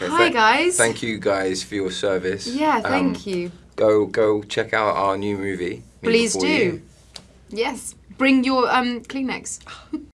Okay. Hi, guys. Thank you guys for your service. Yeah, thank Um, you. Go go check out our new movie. Please do. You. Yes. Bring your um Kleenex.